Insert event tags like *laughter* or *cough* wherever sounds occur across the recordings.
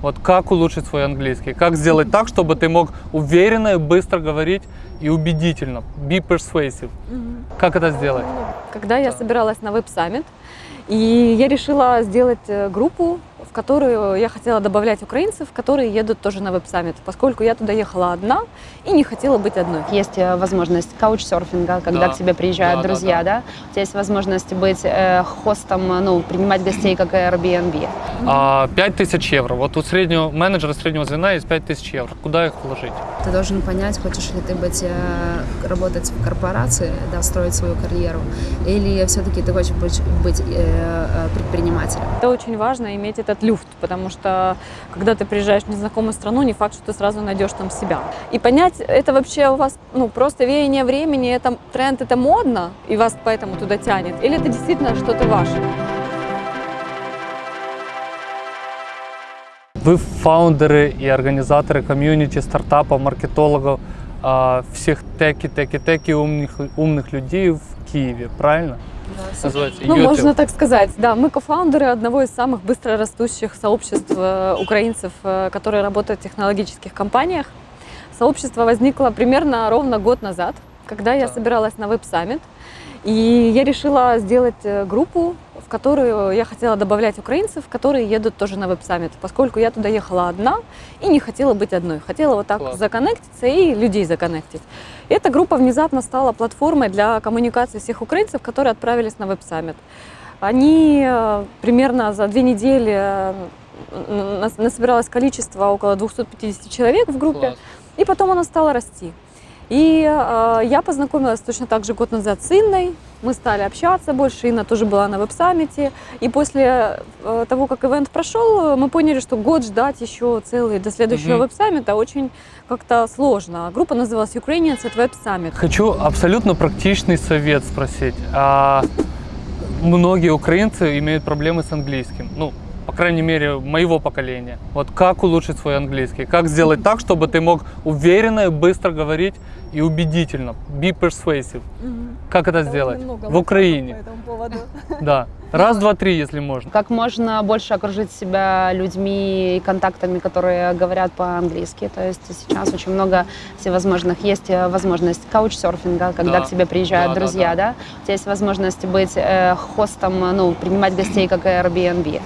Вот как улучшить свой английский? Как сделать так, чтобы ты мог уверенно и быстро говорить и убедительно? Be persuasive. Как это сделать? Когда я собиралась на веб-саммит, и я решила сделать э, группу, в которую я хотела добавлять украинцев, которые едут тоже на веб-саммит, поскольку я туда ехала одна и не хотела быть одной. Есть э, возможность каучсерфинга, когда Да. к тебе приезжают Да, да, друзья, да, да. У тебя есть возможность быть э, хостом, ну, принимать гостей, как Airbnb. А, 5000 евро. Вот у среднего менеджера среднего звена есть 5000 евро. Куда их вложить? Ты должен понять, хочешь ли ты быть, э, работать в корпорации, да, строить свою карьеру, или все-таки ты хочешь быть, быть э, э, предпринимателем. Это очень важно иметь этот люфт, потому что когда ты приезжаешь в незнакомую страну, не факт, что ты сразу найдешь там себя. И понять, это вообще у вас ну, просто веяние времени, это тренд, это модно, и вас поэтому туда тянет, или это действительно что-то ваше. Вы фаундеры и организаторы комьюнити, стартапов, маркетологов, а, всех теки, теки, теки умных, умных людей в Киеве, правильно? Называется Ну, YouTube. можно так сказать. Да, мы кофаундеры одного из самых быстро растущих сообществ э, украинцев, э, которые работают в технологических компаниях. Сообщество возникло примерно ровно год назад, когда я Так. собиралась на веб-саммит. И я решила сделать э, группу, в которую я хотела добавлять украинцев, которые едут тоже на веб-саммит, поскольку я туда ехала одна и не хотела быть одной. Хотела вот так Класс. законнектиться и людей законнектить. И эта группа внезапно стала платформой для коммуникации всех украинцев, которые отправились на веб-саммит. Они э, примерно за две недели э, насобиралось количество около 250 человек в группе, Класс. и потом оно стало расти. И э, я познакомилась точно так же год назад с Инной, мы стали общаться больше, Инна тоже была на веб-саммите, и после э, того, как ивент прошел, мы поняли, что год ждать еще целый до следующего Мгм. веб-саммита очень как-то сложно. Группа называлась Ukrainians at Web Summit. Хочу абсолютно практичный совет спросить. А, многие украинцы имеют проблемы с английским. Ну, крайней мере, моего поколения. Вот как улучшить свой английский? Как сделать так, чтобы ты мог уверенно и быстро говорить и убедительно? Be persuasive. Как это сделать? В Украине. *laughs* Да. Раз, два, три, если можно. Как можно больше окружить себя людьми и контактами, которые говорят по-английски. То есть сейчас очень много всевозможных. Есть э, возможность каучсерфинга, когда Да. к тебе приезжают Да, да, друзья, да. да, У тебя есть возможность быть э, хостом, ну, принимать гостей, как Airbnb.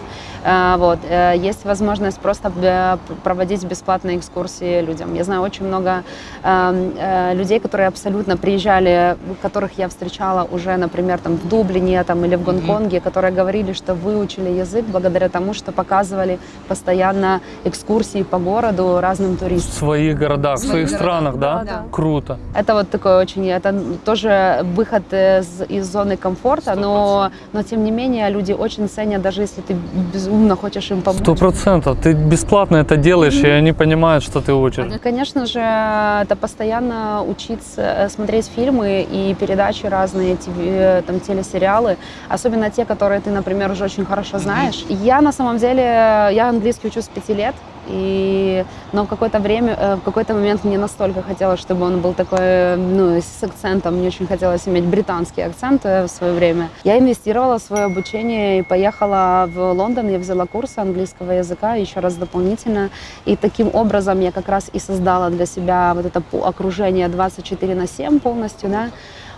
Э, Вот. Э, Есть возможность просто э, проводить бесплатные экскурсии людям. Я знаю очень много эм, э, людей, которые абсолютно приезжали, которых я встречала уже, например, там в Дублине там, или в Гонконге, которые говорили, что выучили язык благодаря тому, что показывали постоянно экскурсии по городу разным В туристам. своих городах, в своих странах, да? да. Круто. Это вот такой очень, это тоже выход из, из зоны комфорта, но, но тем не менее люди очень ценят, даже если ты безумно хочешь им помочь. Сто процентов. Ты бесплатно это делаешь, и они понимают, что ты учишь. Ну, Конечно же, это постоянно учиться э, смотреть фильмы и передачи разные, ТВ, э, там, телесериалы, особенно те, которые ты, например, уже очень хорошо знаешь. Я на самом деле, я английский учу с пяти лет, и, но в какое-то время, э, в какой-то момент мне настолько хотелось, чтобы он был такой, ну, с акцентом, мне очень хотелось иметь британский акцент э, в свое время. Я инвестировала в свое обучение и поехала в Лондон, я взяла курсы английского языка еще раз дополнительно, и таким образом я как раз и создала для себя вот это окружение 24 на 7 полностью, да.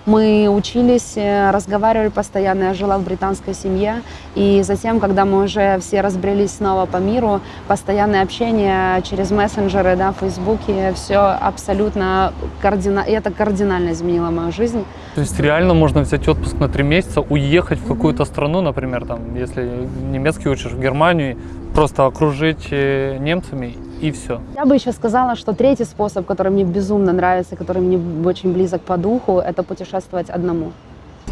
Мы учились, э, разговаривали постоянно, я жила в британской семье, и затем, когда мы уже все разбрелись снова по миру, постоянное общение через мессенджеры, да, в Фейсбуке, все абсолютно кардинально, это кардинально изменило мою жизнь. То есть реально можно взять отпуск на три месяца, уехать в какую-то страну, например, там, если немецкий учишь в Германию, просто окружить э, немцами и все. Я бы еще сказала, что третий способ, который мне безумно нравится, который мне очень близок по духу, это путешествовать одному.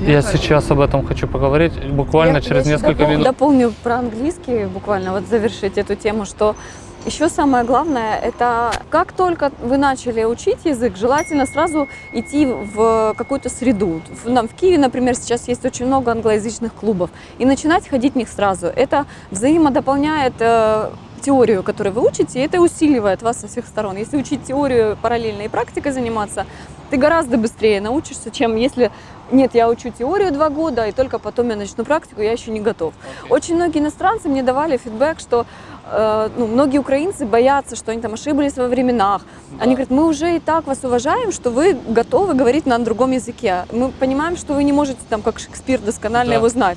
Я сейчас об этом хочу поговорить, буквально Я- через я несколько допол- минут. Дополню про английский, буквально вот завершить эту тему, что еще самое главное, это как только вы начали учить язык, желательно сразу идти в какую-то среду. В, нам в Киеве, например, сейчас есть очень много англоязычных клубов, и начинать ходить в них сразу. Это взаимодополняет э, теорию, которую вы учите, и это усиливает вас со всех сторон. Если учить теорию параллельно и практикой заниматься, ты гораздо быстрее научишься, чем если нет, я учу теорию два года, и только потом я начну практику, я еще не готов. Окей. Очень многие иностранцы мне давали фидбэк, что э, ну, многие украинцы боятся, что они там ошиблись во временах. Да. Они говорят, мы уже и так вас уважаем, что вы готовы говорить на другом языке. Мы понимаем, что вы не можете там, как Шекспир, досконально Да. его знать.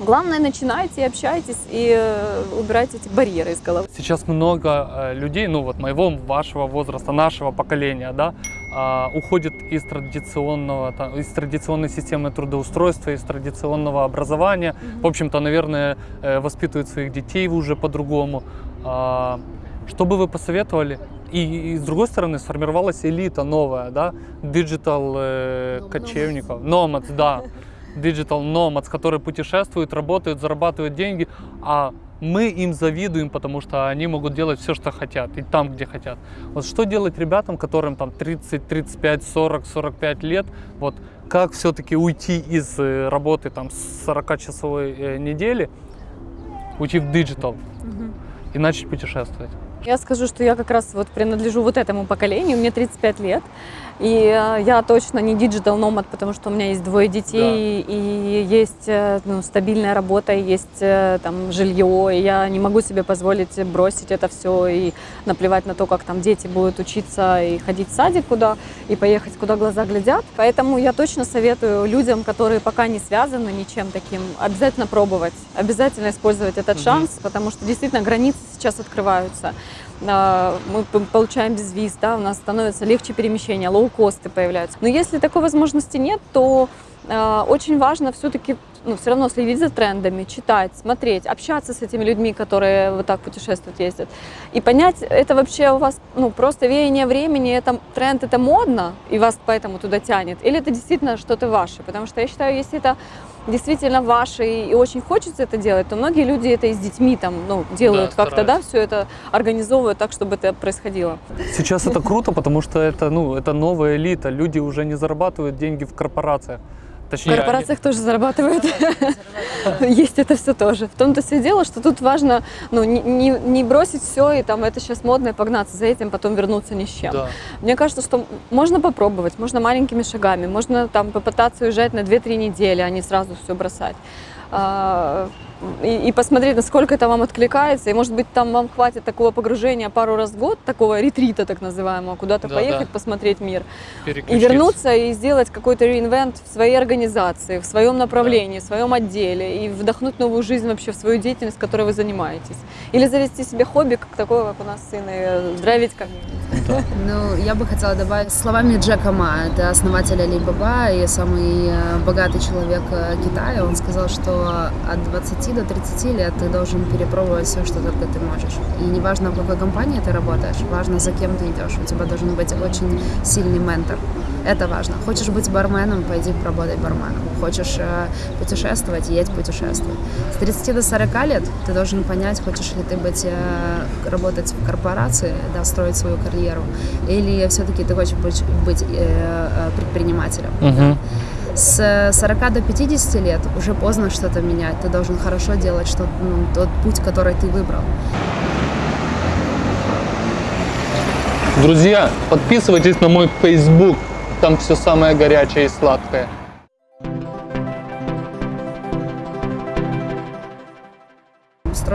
Главное, начинайте, общайтесь и э, убирайте эти барьеры из головы. Сейчас много э, людей, ну вот моего, вашего возраста, нашего поколения, да, а, уходит из традиционного, из традиционной системы трудоустройства, из традиционного образования. В общем-то, наверное, э, воспитывают своих детей уже по-другому. А, Что бы вы посоветовали? И, и с другой стороны, сформировалась элита новая, да, digital э, кочевников, nomads, да, *laughs* digital nomads, которые путешествуют, работают, зарабатывают деньги, а мы им завидуем, потому что они могут делать все, что хотят, и там, где хотят. Вот что делать ребятам, которым там 30, 35, 40, 45 лет, вот как все-таки уйти из э, работы там с 40-часовой э, недели, уйти в digital и начать путешествовать? Я скажу, что я как раз вот принадлежу вот этому поколению, мне 35 лет, и э, я точно не digital nomad, потому что у меня есть двое детей, и есть э, ну, стабильная работа, и есть э, там жилье, и я не могу себе позволить бросить это все и наплевать на то, как там дети будут учиться и ходить в садик куда, и поехать куда глаза глядят. Поэтому я точно советую людям, которые пока не связаны ничем таким, обязательно пробовать, обязательно использовать этот Мгм. шанс, потому что действительно границы сейчас открываются. Мы получаем безвиз, да, у нас становится легче перемещение, лоукосты появляются. Но если такой возможности нет, то а, очень важно все-таки ну, все равно следить за трендами, читать, смотреть, общаться с этими людьми, которые вот так путешествуют, ездят. И понять, это вообще у вас ну, просто веяние времени, это тренд, это модно, и вас поэтому туда тянет, или это действительно что-то ваше. Потому что я считаю, если это действительно ваше и, очень хочется это делать, то многие люди это и с детьми там, ну, делают Да, как-то, да, все это организовывают так, чтобы это происходило. Сейчас это круто, потому что это, ну, это новая элита. Люди уже не зарабатывают деньги в корпорациях. В Точнее, они- корпорациях тоже зарабатывают. *laughs* Есть это все тоже. В том-то все дело, что тут важно ну, не, не- не бросить все и там это сейчас модно и погнаться за этим, потом вернуться ни с чем. Да. Мне кажется, что можно попробовать, можно маленькими шагами, можно там попытаться уезжать на 2-3 недели, а не сразу все бросать. А, И, и посмотреть, насколько это вам откликается. И, может быть, там вам хватит такого погружения пару раз в год, такого ретрита так называемого, куда-то Да, поехать, да. посмотреть мир. И вернуться и сделать какой-то реинвент в своей организации, в своем направлении, в своем отделе и вдохнуть новую жизнь вообще в свою деятельность, которой вы занимаетесь. Или завести себе хобби, как такое, как у нас сын, и драйвить комьюнити. Да. Ну, я бы хотела добавить словами Джека Ма, это основатель Alibaba и самый э, богатый человек э, Китая. Он сказал, что от 20 до 30 лет ты должен перепробовать все, что только ты можешь. И неважно, в какой компании ты работаешь, важно, за кем ты идешь. У тебя должен быть очень сильный ментор. Это важно. Хочешь быть барменом, пойди поработай барменом. Хочешь э, путешествовать, едь путешествовать. С 30 до 40 лет ты должен понять, хочешь ли ты быть, э, работать в корпорации, да, строить свою карьеру, или все-таки ты хочешь быть, быть э, э, предпринимателем. Мгм. С 40 до 50 лет уже поздно что-то менять. Ты должен хорошо делать что, ну, тот путь, который ты выбрал. Друзья, подписывайтесь на мой Facebook. Там все самое горячее и сладкое.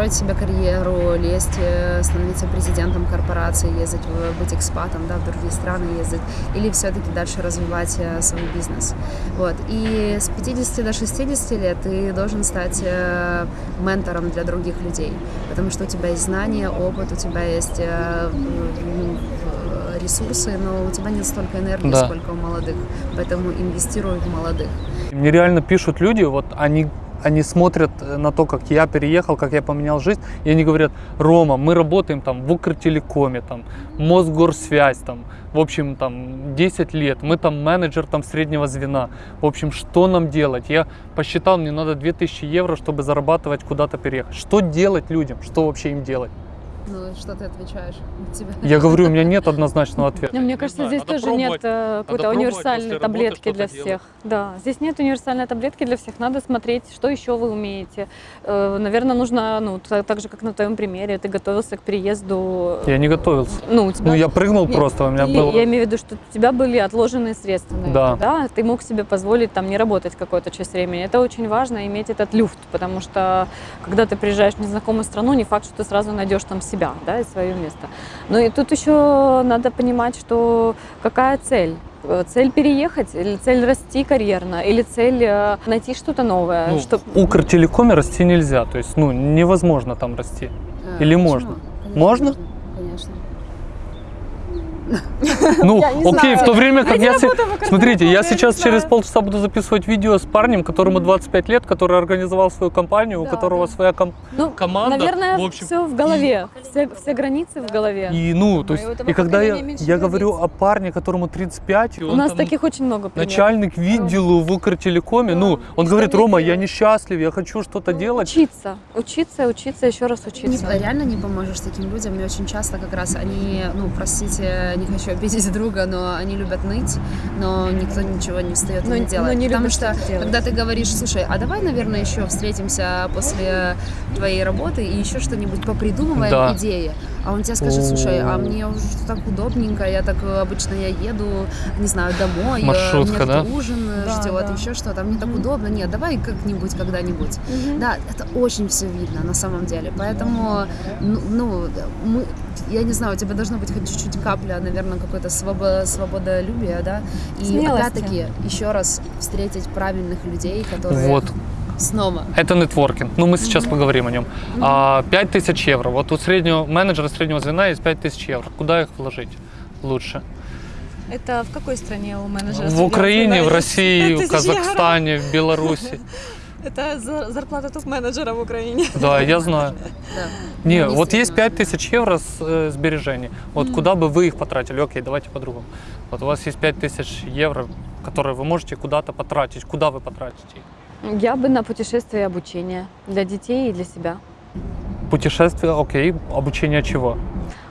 Строить себе карьеру, лезть, э, становиться президентом корпорации, ездить, быть экспатом, да, в другие страны ездить, или все-таки дальше развивать э, свой бизнес. Вот. И с 50 до 60 лет ты должен стать э, ментором для других людей, потому что у тебя есть знания, опыт, у тебя есть э, ресурсы, но у тебя нет столько энергии, Да. сколько у молодых, поэтому инвестируй в молодых. Мне реально пишут люди, вот они, они смотрят э, на то, как я переехал, как я поменял жизнь, и они говорят, Рома, мы работаем там в Укртелекоме, там, Мосгорсвязь, там, в общем, там, 10 лет, мы там менеджер там среднего звена, в общем, что нам делать? Я посчитал, мне надо 2000 евро, чтобы зарабатывать, куда-то переехать. Что делать людям? Что вообще им делать? Ну, что ты отвечаешь? Тебя... Я говорю, у меня нет однозначного ответа. Ну, Мне кажется, здесь тоже нет э, какой-то универсальной таблетки для всех. Да, здесь нет универсальной таблетки для всех. Надо смотреть, что еще вы умеете. Э, Наверное, нужно, ну, та- так же, как на твоем примере, ты готовился к переезду. Я не готовился. Ну, у тебя Ну, я прыгнул просто, у меня было... Я имею в виду, что у тебя были отложенные средства Да. да? Ты мог себе позволить там не работать какую-то часть времени. Это очень важно, иметь этот люфт, потому что когда ты приезжаешь в незнакомую страну, не факт, что ты сразу найдешь там себя, да, и свое место. Ну и тут еще надо понимать, что какая цель? Э, Цель переехать, или цель расти карьерно, или цель э, найти что-то новое, Ну, чтоб- в Укртелекоме расти нельзя, то есть, ну, невозможно там расти. А, Или почему? можно? Конечно, Можно? Конечно. Ну, окей, в то время как Я Смотрите, я сейчас через полчаса буду записывать видео с парнем, которому 25 лет, который организовал свою компанию, у которого своя ну, команда. наверное, в общем, все в голове, все, границы в голове. И, ну, то у есть, и когда я, говорю о парне, которому 35, и У нас таких очень много начальник видео в Укртелекоме, ну, он говорит, Рома, я несчастлив, я хочу что-то делать. Учиться, учиться, учиться, еще раз Не- учиться. реально не поможешь таким людям. Мне очень часто как раз они, ну, простите, не хочу обидеть друга, но они любят ныть, но никто ничего не встает и Но- не но делает. не Потому что, делать. когда ты говоришь, слушай, а давай, наверное, еще встретимся после твоей работы и еще что-нибудь попридумываем, Да. идеи. А он тебе скажет, слушай, а мне уже так удобненько, я так э, обычно я еду, не знаю, домой, э, Маршрутка, меня да? ужин э, Да, ждет, да. еще что-то, а мне так удобно. Нет, давай как-нибудь, когда-нибудь. Мгм. Да, это очень все видно на самом деле. Поэтому, ну, ну, мы, я не знаю, у тебя должно быть хоть чуть-чуть капля, наверное, какой-то свобо- свободолюбия, да. И Смелости. опять-таки, еще раз встретить правильных людей, которые Вот, снова. это нетворкинг. Ну, мы сейчас поговорим о нем. А, 5000 евро. Вот у среднего менеджера среднего звена есть 5000 евро. Куда их вложить лучше? Это в какой стране у менеджера? В Украине, в России, в 5000 Казахстане, в Беларуси. *laughs* Это зарплата топ-менеджера в Украине. Да, я знаю. *laughs* Да. Не, Ну, вот есть действительно. 5000 евро с, э, сбережений. Вот куда бы вы их потратили? Окей, давайте по-другому. Вот у вас есть 5000 евро, которые вы можете куда-то потратить. Куда вы потратите их? Я бы на путешествие и обучение для детей и для себя. Путешествие, окей. Обучение чего?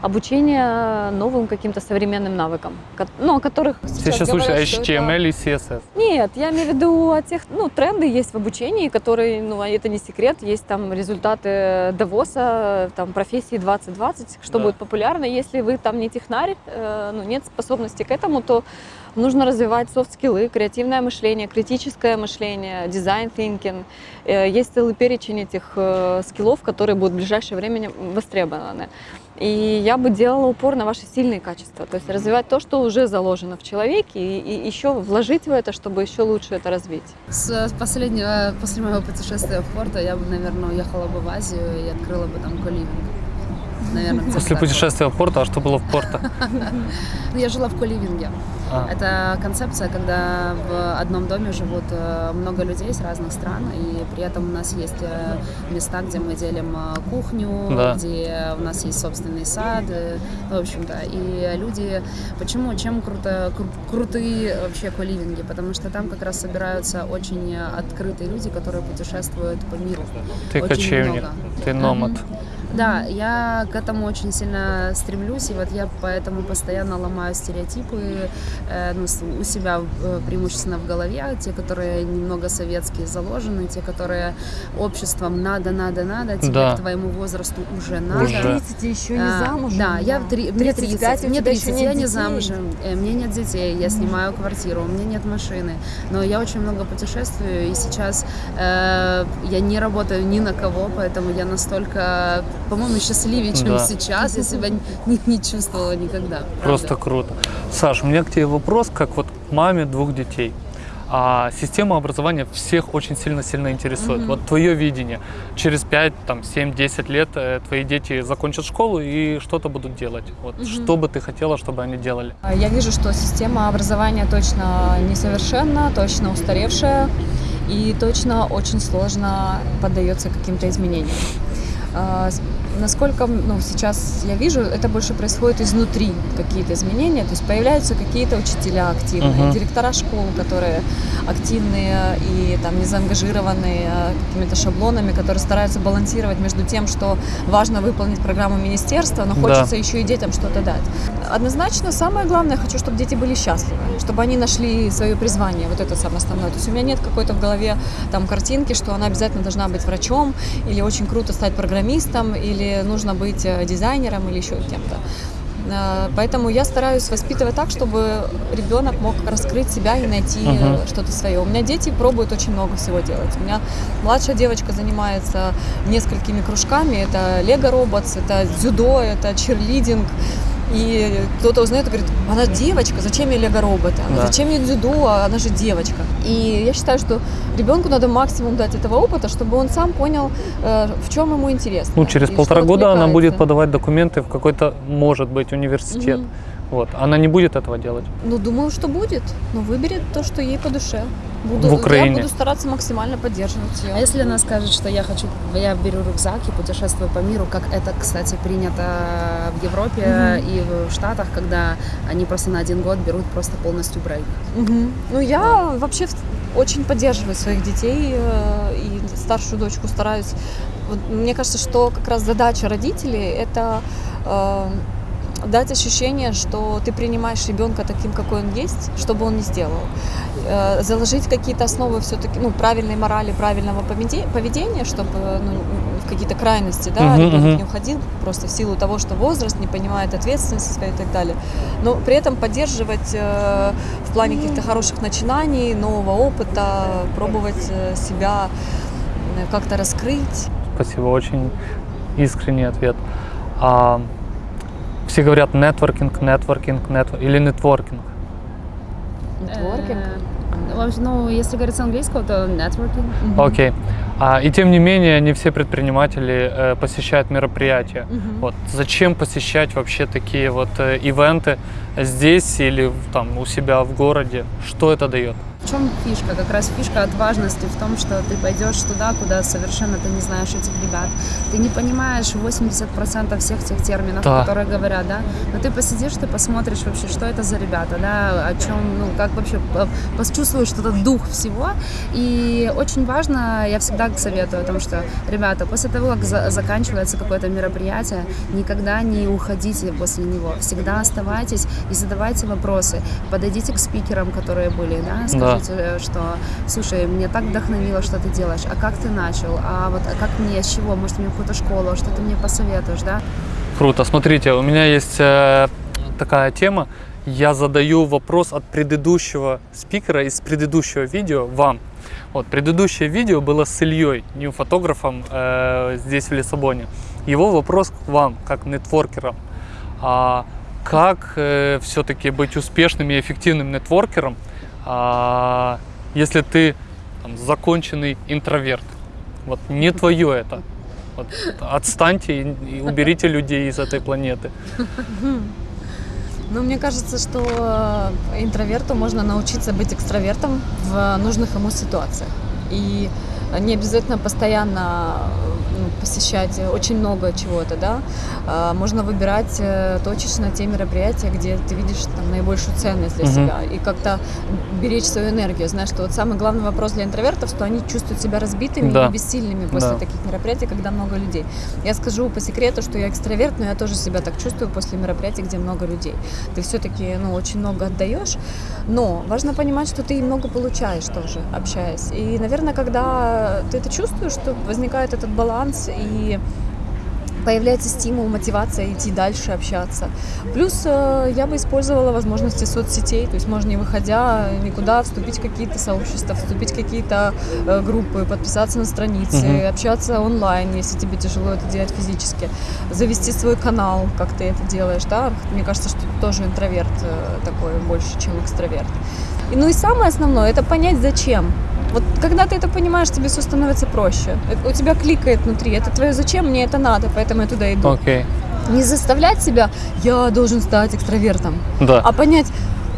Обучение новым каким-то современным навыкам, ну, о которых сейчас сейчас слушаешь говорят, что это- HTML и CSS. Нет, я имею в виду о тех, ну, тренды есть в обучении, которые, ну, а это не секрет, есть там результаты Давоса, там, профессии 2020, что Да. будет популярно. Если вы там не технарь, э, ну, нет способности к этому, то нужно развивать софт-скиллы, креативное мышление, критическое мышление, дизайн thinking. Э, Есть целый перечень этих э, скиллов, которые будут в ближайшее время востребованы. И я бы делала упор на ваши сильные качества, то есть развивать то, что уже заложено в человеке, и, и еще вложить в это, чтобы еще лучше это развить. С последнего, после моего путешествия в Порто, я бы, наверное, уехала бы в Азию и открыла бы там коливинг. Наверное, После путешествия в Порто, а что было в Порто? *laughs* Ну, я жила в коливинге. А, Это концепция, когда в одном доме живут э, много людей с разных стран, и при этом у нас есть э, места, где мы делим э, кухню, Да. где у нас есть собственный сад, ну, в общем-то. И люди, почему, чем круто, кру- крутые вообще коливинги? Потому что там как раз собираются очень открытые люди, которые путешествуют по миру. Ты очень кочевник, много. ты номад. Да, я к этому очень сильно стремлюсь, и вот я поэтому постоянно ломаю стереотипы у себя э, преимущественно в голове, те, которые немного советские заложены, те, которые обществом надо, надо, надо, тебе Да. к твоему возрасту уже надо. Уже. 30 еще не А, замужем. Да, я в три, мне 35, 30, у мне тебя еще 30, нет я не детей. замужем, э, мне нет детей, я снимаю квартиру, у меня нет машины, но я очень много путешествую, и сейчас э, я не работаю ни на кого, поэтому я настолько, по-моему, счастливее, чем Да. сейчас, я себя не, не чувствовала никогда. правда. Просто круто. Саш, у меня к тебе вопрос, как вот маме двух детей. А система образования всех очень сильно-сильно интересует. Вот твое видение. Через 5, там, 7, 10 лет э, твои дети закончат школу и что-то будут делать. Вот что бы ты хотела, чтобы они делали? А Я вижу, что система образования точно несовершенна, точно устаревшая и точно очень сложно поддается каким-то изменениям. Насколько ну, сейчас я вижу, это больше происходит изнутри какие-то изменения. То есть появляются какие-то учителя активные, Мгм. директора школ, которые активные и там не заангажированные а, какими-то шаблонами, которые стараются балансировать между тем, что важно выполнить программу министерства, но Да. хочется еще и детям что-то дать. Однозначно, самое главное, хочу, чтобы дети были счастливы, чтобы они нашли свое призвание, вот это самое основное. То есть у меня нет какой-то в голове там картинки, что она обязательно должна быть врачом, или очень круто стать программистом, или нужно быть э, дизайнером, или еще кем-то. Э, Поэтому я стараюсь воспитывать так, чтобы ребенок мог раскрыть себя и найти Мгм. что-то свое. У меня дети пробуют очень много всего делать. У меня младшая девочка занимается несколькими кружками. Это лего роботс, это дзюдо, это черлидинг. И кто-то узнает и говорит, она девочка, зачем ей лего-роботы? Да. Зачем ей дзюдо, она же девочка. И я считаю, что ребенку надо максимум дать этого опыта, чтобы он сам понял, э, в чем ему интересно. Ну, через полтора года она будет подавать документы в какой-то, может быть, университет. Мгм. Вот. Она не будет этого делать. Ну, думаю, что будет. Но выберет то, что ей по душе. Буду, В Украине. Я буду стараться максимально поддерживать ее. А если она скажет, что я хочу, я беру рюкзак и путешествую по миру, как это, кстати, принято в Европе Мгм. и в Штатах, когда они просто на один год берут просто полностью брейк. Мгм. Ну, я вообще в- очень поддерживаю своих детей э, и старшую дочку стараюсь. Вот мне кажется, что как раз задача родителей – это э, дать ощущение, что ты принимаешь ребенка таким, какой он есть, что бы он ни сделал. Э, Заложить какие-то основы все-таки, ну, правильной морали, правильного поведе- поведения, чтобы ну, в какие-то крайности, да, Мгм, ребенок мгм. не уходил просто в силу того, что возраст, не понимает ответственности и так далее. Но при этом поддерживать э, в плане каких-то хороших начинаний, нового опыта, пробовать э, себя э, как-то раскрыть. Спасибо, очень искренний ответ. А, все говорят нетворкинг, нетворкинг, нетворкинг или нетворкинг. Нетворкинг. Вообще, Ну, если говорить с английского, то networking. Окей. А, и тем не менее, не все предприниматели э, посещают мероприятия. Мгм. Вот зачем посещать вообще такие вот э, ивенты здесь или там у себя в городе? Что это дает? В чем фишка? Как раз фишка отважности в том, что ты пойдешь туда, куда совершенно ты не знаешь этих ребят. Ты не понимаешь 80% всех тех терминов, Да. которые говорят, да? Но ты посидишь, ты посмотришь вообще, что это за ребята, да, о чем, ну, как вообще по- почувствуешь этот дух всего. И очень важно, я всегда советую о том, что, ребята, после того, как за- заканчивается какое-то мероприятие, никогда не уходите после него. Всегда оставайтесь и задавайте вопросы. Подойдите к спикерам, которые были, да, Да. Скажите, э, что, слушай, мне так вдохновило, что ты делаешь, а как ты начал, а вот а как мне, с чего, может, мне какую-то школу, что ты мне посоветуешь, да? Круто. Смотрите, у меня есть э, такая тема. Я задаю вопрос от предыдущего спикера из предыдущего видео вам. Вот, предыдущее видео было с Ильей, нью фотографом э, здесь в Лиссабоне. Его вопрос к вам, как нетворкерам. А, как все-таки быть успешным и эффективным нетворкером, а, если ты там, законченный интроверт? Вот не твое это. Вот, отстаньте и, и уберите людей из этой планеты. Ну, мне кажется, что э, интроверту можно научиться быть экстравертом в нужных ему ситуациях. И не обязательно постоянно посещать очень много чего-то, да. А, Можно выбирать э, точечно те мероприятия, где ты видишь там наибольшую ценность для Мгм. себя и как-то беречь свою энергию. Знаешь, что вот самый главный вопрос для интровертов, что они чувствуют себя разбитыми Да. и бессильными после Да. таких мероприятий, когда много людей. Я скажу по секрету, что я экстраверт, но я тоже себя так чувствую после мероприятий, где много людей. Ты все-таки ну, очень много отдаешь, но важно понимать, что ты много получаешь тоже, общаясь. И, наверное, когда ты это чувствуешь, что возникает этот баланс и появляется стимул, мотивация идти дальше, общаться. Плюс э, я бы использовала возможности соцсетей, то есть можно не выходя никуда вступить в какие-то сообщества, вступить в какие-то э, группы, подписаться на страницы, Мгм. общаться онлайн, если тебе тяжело это делать физически, завести свой канал, как ты это делаешь, да. Мне кажется, что ты тоже интроверт э, такой больше, чем экстраверт. И, ну и самое основное, это понять зачем. Вот когда ты это понимаешь, тебе все становится проще. Это- У тебя кликает внутри, это твое зачем, мне это надо, поэтому я туда иду. Окей. Не заставлять себя, я должен стать экстравертом, Да. а понять,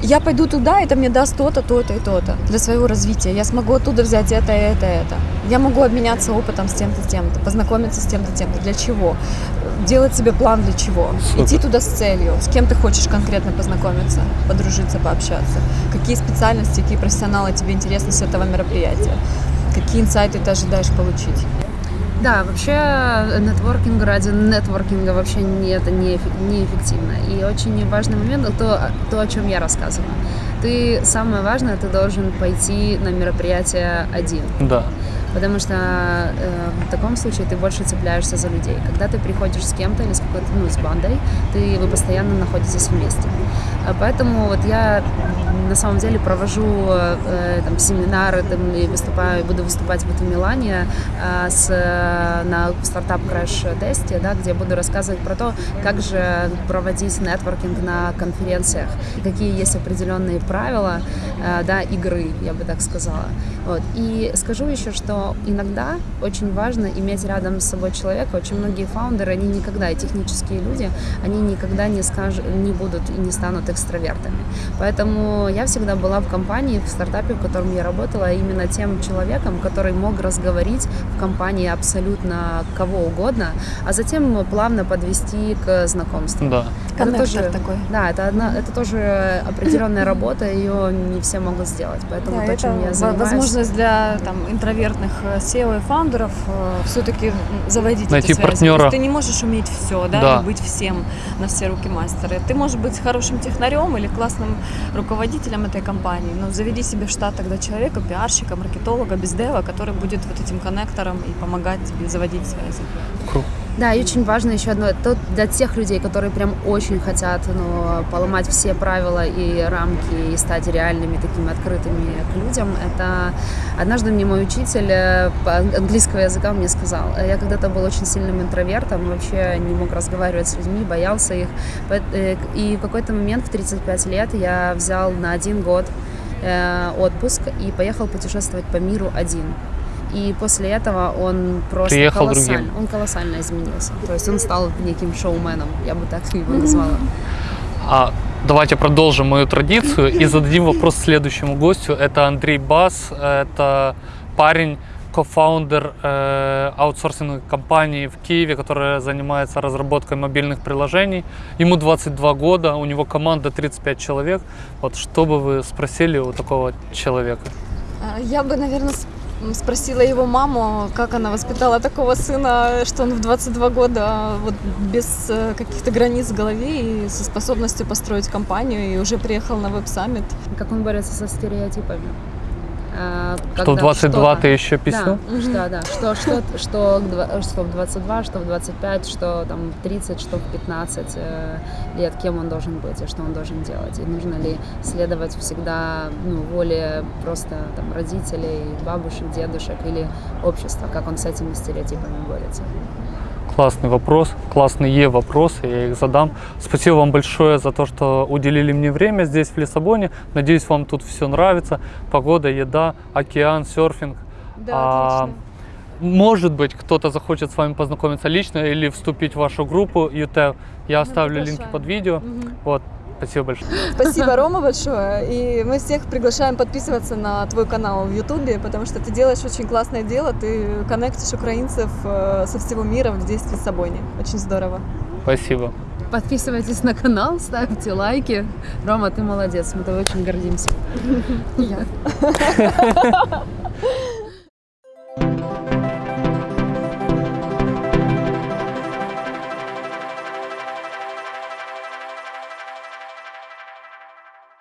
я пойду туда, это мне даст то-то, то-то и то-то для своего развития. Я смогу оттуда взять это, это, это. Я могу обменяться опытом с тем-то, тем-то, познакомиться с тем-то, тем-то. Для чего? Делать себе план для чего? Супер. Идти туда с целью. С кем ты хочешь конкретно познакомиться, подружиться, пообщаться? Какие специальности, какие профессионалы тебе интересны с этого мероприятия? Какие инсайты ты ожидаешь получить? Да, вообще нетворкинг ради нетворкинга вообще не, это не, эффек- неэффективно. И очень важный момент то, то, о чем я рассказывала. Ты, самое важное, ты должен пойти на мероприятие один. Да. Потому что э, в таком случае ты больше цепляешься за людей. Когда ты приходишь с кем-то или с какой-то, ну, с бандой, ты, вы постоянно находитесь вместе. А Поэтому вот я на самом деле провожу э, там, семинары там, и выступаю, буду выступать в Милане э, с, э, на стартап краш тесте, да, где буду рассказывать про то, как же проводить нетворкинг на конференциях, какие есть определенные правила э, да, игры, я бы так сказала. Вот. И скажу еще, что иногда очень важно иметь рядом с собой человека. Очень многие фаундеры, они никогда, и технические люди, они никогда не, скажут, не будут и не станут экстравертами. Поэтому я всегда была в компании, в стартапе, в котором я работала, именно тем человеком, который мог разговорить в компании абсолютно кого угодно, а затем плавно подвести к знакомству. Да. Это Коннектор тоже- такой. Да, это, одна, это тоже определенная работа, ее не все могут сделать. Поэтому Да, то, это чем я занимаюсь... возможность для там, интровертных SEO и фаундеров все-таки заводить Найти эти связи. партнера. Ты не можешь уметь все, да, Да. и быть всем на все руки мастера. Ты можешь быть хорошим технарем или классным руководителем этой компании, но заведи себе в штат тогда человека, пиарщика, маркетолога, бездева, который будет вот этим коннектором и помогать тебе заводить связи. Круто. Да, и очень важно еще одно, то для тех людей, которые прям очень хотят ну, поломать все правила и рамки и стать реальными такими открытыми к людям, это однажды мне мой учитель э, английского языка мне сказал, я когда-то был очень сильным интровертом, вообще не мог разговаривать с людьми, боялся их, э, и в какой-то момент в 35 лет я взял на один год э, отпуск и поехал путешествовать по миру один. И после этого он просто Приехал колоссально, другим. он колоссально изменился. То есть он стал неким шоуменом, я бы так его назвала. А давайте продолжим мою традицию и зададим вопрос следующему гостю. Это Андрей Бас, это парень, кофаундер э, аутсорсинговой компании в Киеве, которая занимается разработкой мобильных приложений. Ему 22 года, у него команда 35 человек. Вот что бы вы спросили у такого человека? А, Я бы, наверное, спросила его маму, как она воспитала такого сына, что он в 22 года вот без э, каких-то границ в голове и со способностью построить компанию и уже приехал на веб-саммит. Как он борется со стереотипами. А, Что в когда 22 что-то- ты еще писал? Да, что, да, что, что, что, два- что в 22, что в 25, что там в 30, что в 15 э, лет, кем он должен быть и что он должен делать. И нужно ли следовать всегда ну, воле просто там, родителей, бабушек, дедушек или общества, как он с этими стереотипами борется. Классный вопрос, классные вопросы, я их задам. Спасибо вам большое за то, что уделили мне время здесь, в Лиссабоне. Надеюсь, вам тут все нравится. Погода, еда, океан, серфинг. А, Может быть, кто-то захочет с вами познакомиться лично или вступить в вашу группу UTEV. Я оставлю линки приглашаем. под видео. Мгм. Вот, спасибо большое. Спасибо, *laughs* Рома, большое. И мы всех приглашаем подписываться на твой канал в Ютубе, потому что ты делаешь очень классное дело. Ты коннектишь украинцев э, со всего мира в Лиссабоне. Очень здорово. Спасибо. Подписывайтесь на канал, ставьте лайки. Рома, ты молодец, мы тобой очень гордимся. *laughs* Я. *laughs*